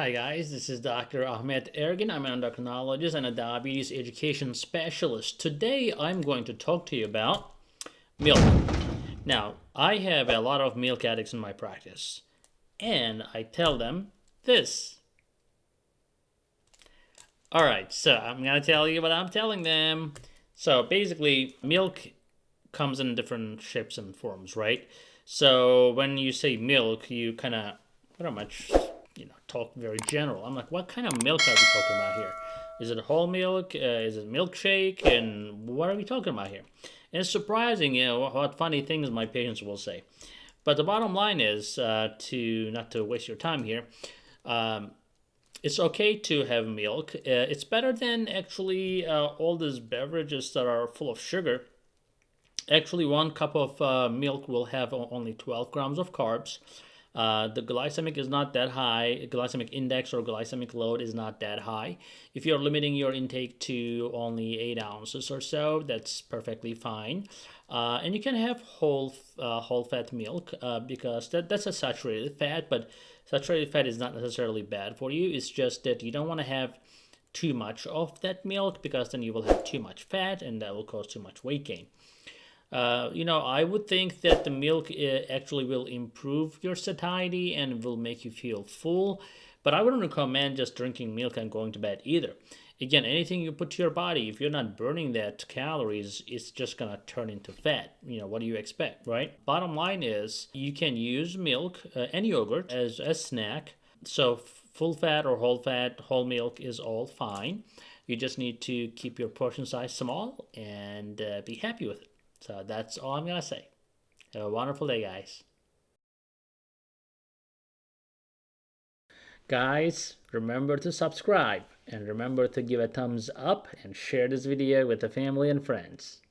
Hi guys, this is Dr. Ahmet Ergin. I'm an endocrinologist and a diabetes education specialist. Today I'm going to talk to you about milk. Now, I have a lot of milk addicts in my practice, and I tell them this. Alright, so I'm going to tell you what I'm telling them. So basically, milk comes in different shapes and forms, right? So when you say milk, you kind of pretty much you know talk very general. I'm like, what kind of milk are we talking about here? Is it whole milk? Uh, is it milkshake? And what are we talking about here? And it's surprising, you know, what funny things my patients will say. But the bottom line is uh, to not to waste your time here. Um, it's okay to have milk. Uh, it's better than actually uh, all these beverages that are full of sugar. Actually, one cup of uh, milk will have only 12 grams of carbs. Uh, the glycemic is not that high. Glycemic index or glycemic load is not that high. If you're limiting your intake to only 8 ounces or so, that's perfectly fine. Uh, and you can have whole uh, whole fat milk uh, because that, that's a saturated fat, but saturated fat is not necessarily bad for you. It's just that you don't want to have too much of that milk because then you will have too much fat and that will cause too much weight gain. Uh, you know, I would think that the milk uh, actually will improve your satiety and will make you feel full, but I wouldn't recommend just drinking milk and going to bed either. Again, anything you put to your body, if you're not burning that calories, it's just gonna turn into fat. You know, what do you expect, right? Bottom line is you can use milk uh, and yogurt as a snack. So full fat or whole fat, whole milk is all fine. You just need to keep your portion size small and uh, be happy with it. So that's all I'm going to say. Have a wonderful day, guys. Guys, remember to subscribe and remember to give a thumbs up and share this video with the family and friends.